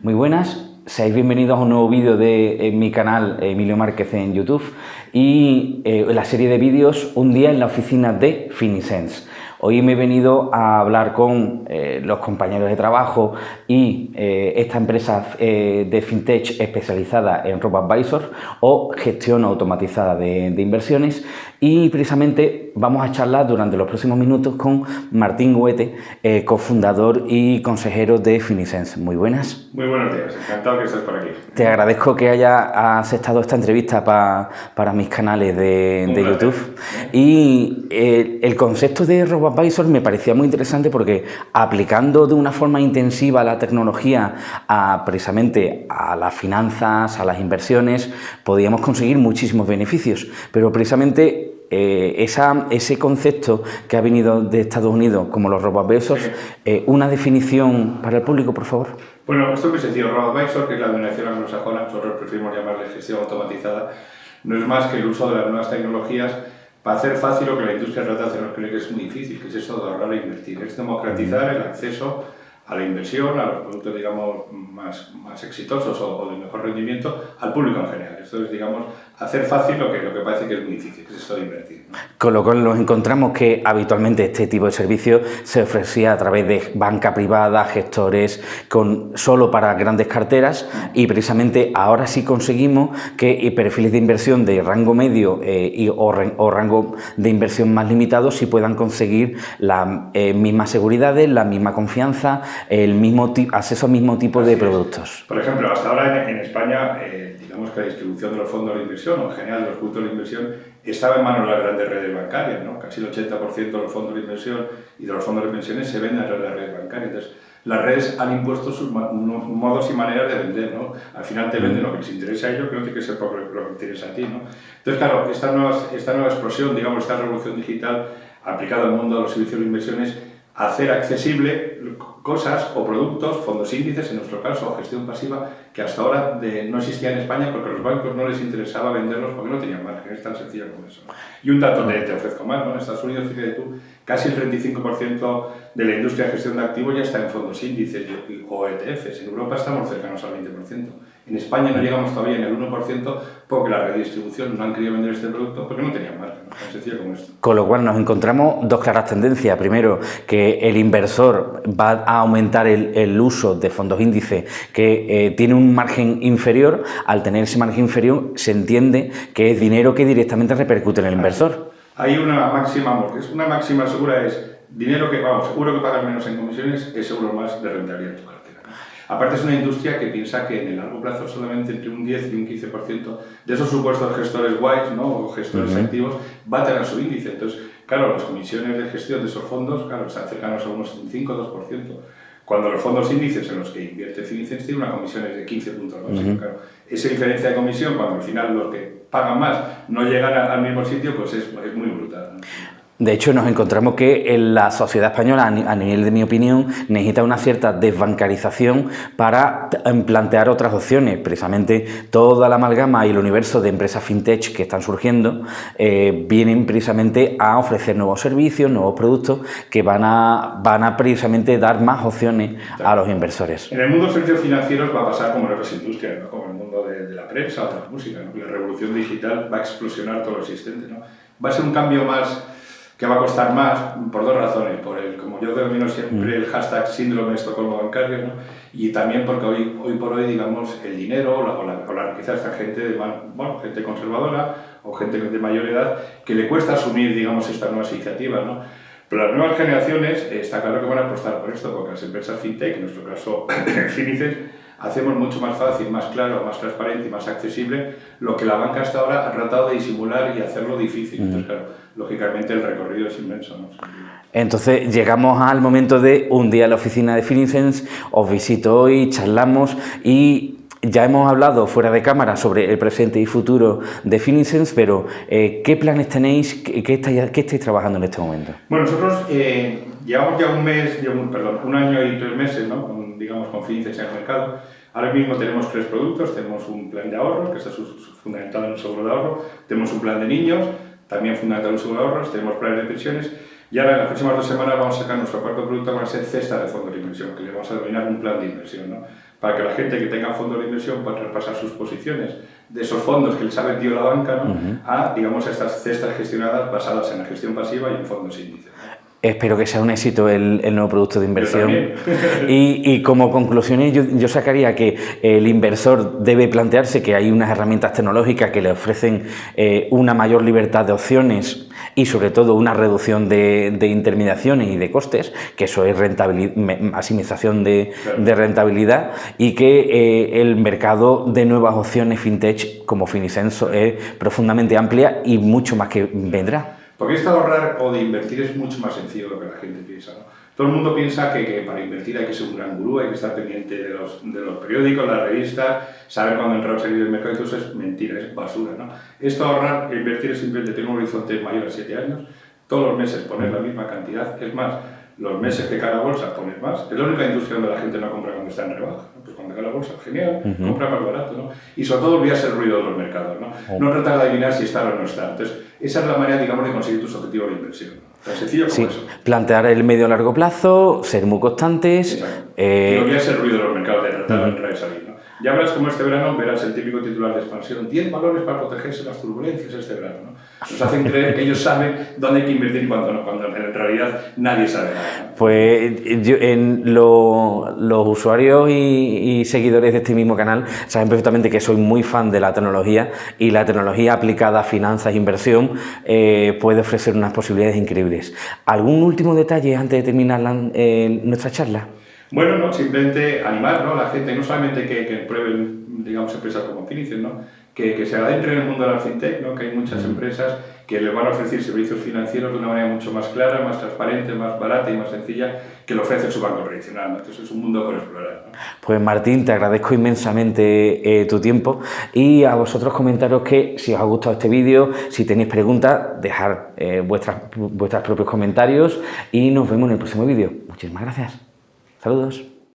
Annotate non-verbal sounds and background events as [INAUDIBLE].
Muy buenas, seáis bienvenidos a un nuevo vídeo de mi canal Emilio Márquez en YouTube y eh, la serie de vídeos Un día en la oficina de Finisense. Hoy me he venido a hablar con eh, los compañeros de trabajo y eh, esta empresa de FinTech especializada en RoboAdvisor o gestión automatizada de inversiones y precisamente vamos a charlar durante los próximos minutos con Martín Huete, eh, cofundador y consejero de Finisense. Muy buenas. Muy buenos días, encantado que estés por aquí. Te agradezco que hayas aceptado esta entrevista para mis canales de, YouTube. Y eh, el concepto de RoboAdvisor me parecía muy interesante porque aplicando de una forma intensiva la tecnología a, precisamente a las finanzas, a las inversiones, podíamos conseguir muchísimos beneficios. Pero precisamente eh, esa, ese concepto que ha venido de Estados Unidos, como los robo-advisors, eh, una definición para el público, por favor. Bueno, esto es sencillo. Robo-advisor, que es la denominación anglosajona, nosotros preferimos llamarle gestión automatizada, no es más que el uso de las nuevas tecnologías para hacer fácil lo que la industria nos cree que es muy difícil, que es eso de ahorrar e invertir, es democratizar el acceso a la inversión, a los productos, digamos, más, más exitosos o, de mejor rendimiento, al público en general. Esto es, digamos, hacer fácil lo que, lo que parece que es muy difícil, que es esto de invertir. Con lo cual nos encontramos que habitualmente este tipo de servicio se ofrecía a través de banca privada, gestores, con, solo para grandes carteras y precisamente ahora sí conseguimos que perfiles de inversión de rango medio eh, y, o, rango de inversión más limitado sí puedan conseguir la eh, misma seguridad, la misma confianza, el mismo acceso al mismo tipo de productos. Por ejemplo, hasta ahora en, España, eh, digamos que la distribución de los fondos de inversión, o en general de los productos de inversión, estaba en manos de las grandes redes bancarias, ¿no? Casi el 80% de los fondos de inversión y de los fondos de pensiones se venden a través de las redes bancarias. Entonces, las redes han impuesto sus modos y maneras de vender, ¿no? Al final te venden lo que les interesa a ellos, que no tiene que ser por lo que te interesa a ti, ¿no? Entonces, claro, esta nueva, esta nueva explosión, digamos, esta revolución digital aplicada al mundo de los servicios de inversiones, hacer accesible cosas o productos, fondos índices, en nuestro caso, o gestión pasiva, que hasta ahora no existía en España porque a los bancos no les interesaba venderlos porque no tenían margen, es tan sencillo como eso. Y un dato te, te ofrezco más, ¿no? en Estados Unidos, fíjate tú, casi el 35% de la industria de gestión de activos ya está en fondos índices o ETFs, en Europa estamos cercanos al 20%. En España no llegamos todavía en el 1% porque la redistribución no han querido vender este producto porque no tenían margen, tan sencillo como esto. Con lo cual nos encontramos dos claras tendencias. Primero, que el inversor va a aumentar el, uso de fondos índice que eh, tiene un margen inferior. Al tener ese margen inferior se entiende que es dinero que directamente repercute en el inversor. Hay una máxima, es una máxima segura es dinero que, vamos, seguro que pagas menos en comisiones es seguro más de rentabilidad Aparte es una industria que piensa que en el largo plazo solamente entre un 10 y un 15% de esos supuestos gestores guays ¿no? o gestores activos va a tener su índice. Entonces, claro, las comisiones de gestión de esos fondos, claro, están cercanos a unos 5 o 2%. Cuando los fondos índices en los que invierte Finicens tienen una comisión de 15.2. claro, esa diferencia de comisión, cuando al final los que pagan más no llegan al mismo sitio, pues es, es muy brutal. De hecho, nos encontramos que en la sociedad española, a nivel de mi opinión, necesita una cierta desbancarización para em, plantear otras opciones. Precisamente toda la amalgama y el universo de empresas fintech que están surgiendo eh, vienen precisamente a ofrecer nuevos servicios, nuevos productos que van a, van a precisamente dar más opciones a los inversores. En el mundo de servicios financieros va a pasar como en otras industrias, como en el mundo de, la prensa o de la música. La revolución digital va a explosionar todo lo existente. Va a ser un cambio más que va a costar más por dos razones, por el, como yo denomino siempre el hashtag síndrome de Estocolmo bancario, ¿no? y también porque hoy, hoy por hoy, digamos, el dinero o la, o la, riqueza de esta gente, de, bueno, gente conservadora o gente de mayor edad, que le cuesta asumir, digamos, estas nuevas iniciativas, ¿no? Pero las nuevas generaciones, eh, está claro que van a apostar por esto, porque las empresas fintech, en nuestro caso [COUGHS] Finices, hacemos mucho más fácil, más claro, más transparente y más accesible lo que la banca hasta ahora ha tratado de disimular y hacerlo difícil. Entonces, claro, lógicamente el recorrido es inmenso. ¿no? Entonces llegamos al momento de un día a la oficina de Finicens, os visito hoy, charlamos y ya hemos hablado fuera de cámara sobre el presente y futuro de Finicens, pero eh, ¿qué planes tenéis? ¿Qué, estáis, ¿Qué, estáis, trabajando en este momento? Bueno, nosotros eh, llevamos ya un mes, perdón, un año y tres meses ¿no? con, digamos, con Finicens en el mercado. Ahora mismo tenemos tres productos, tenemos un plan de ahorro, que está fundamentado en un seguro de ahorro, tenemos un plan de niños, también fundamentado en un seguro de ahorros, tenemos planes de pensiones y ahora en las próximas dos semanas vamos a sacar nuestro cuarto producto, que va a ser cesta de fondos de inversión, que le vamos a denominar un plan de inversión. ¿no? para que la gente que tenga fondos de inversión pueda traspasar sus posiciones de esos fondos que les ha vendido la banca a, digamos, estas cestas gestionadas basadas en la gestión pasiva y en fondos índices. Espero que sea un éxito el, nuevo producto de inversión. [LAUGHS] Y, y, como conclusiones yo, yo, sacaría que el inversor debe plantearse que hay unas herramientas tecnológicas que le ofrecen eh, una mayor libertad de opciones y sobre todo una reducción de, de intermediaciones y de costes, que eso es maximización de, de, rentabilidad y que eh, el mercado de nuevas opciones fintech como Finisenso es profundamente amplia y mucho más que vendrá. Porque esto de ahorrar o de invertir es mucho más sencillo de lo que la gente piensa. ¿no? Todo el mundo piensa que, para invertir hay que ser un gran gurú, hay que estar pendiente de los, de los periódicos, las revistas, saber cuándo entrar o salir del mercado, eso es mentira, es basura. ¿no? Esto ahorrar e invertir es simplemente tener un horizonte mayor a 7 años, todos los meses poner la misma cantidad, es más, los meses de cada bolsa poner más, es la única industria donde la gente no compra cuando está en rebaja, pues cuando cae la bolsa, genial, compra más barato, ¿no? Y sobre todo olvidarse el ruido de los mercados, ¿no? Oh. No tratar de adivinar si está o no está. Entonces, esa es la manera, digamos, de conseguir tus objetivos de inversión. Tan sencillo como eso. Plantear el medio a largo plazo, ser muy constantes. Eh... Y olvidarse el ruido de los mercados, de tratar de entrar y salir. Ya verás como este verano verás el típico titular de expansión, 10 valores para protegerse de las turbulencias este verano. ¿no? Nos hacen creer que ellos saben dónde hay que invertir y cuándo no, cuando en realidad nadie sabe nada. Pues los usuarios y, seguidores de este mismo canal saben perfectamente que soy muy fan de la tecnología y la tecnología aplicada a finanzas e inversión eh, puede ofrecer unas posibilidades increíbles. ¿Algún último detalle antes de terminar eh, nuestra charla? Bueno, no, simplemente animar ¿no? a la gente, no solamente que, que prueben, digamos, empresas como Finicen, ¿no? que, que se adentren en el mundo de la fintech, ¿no? que hay muchas empresas que les van a ofrecer servicios financieros de una manera mucho más clara, más transparente, más barata y más sencilla que lo ofrece su banco tradicional. ¿no? Entonces es un mundo por explorar. ¿no? Pues Martín, te agradezco inmensamente eh, tu tiempo y a vosotros comentaros que si os ha gustado este vídeo, si tenéis preguntas, dejar eh, vuestras, vuestros propios comentarios y nos vemos en el próximo vídeo. Muchísimas gracias. Saludos.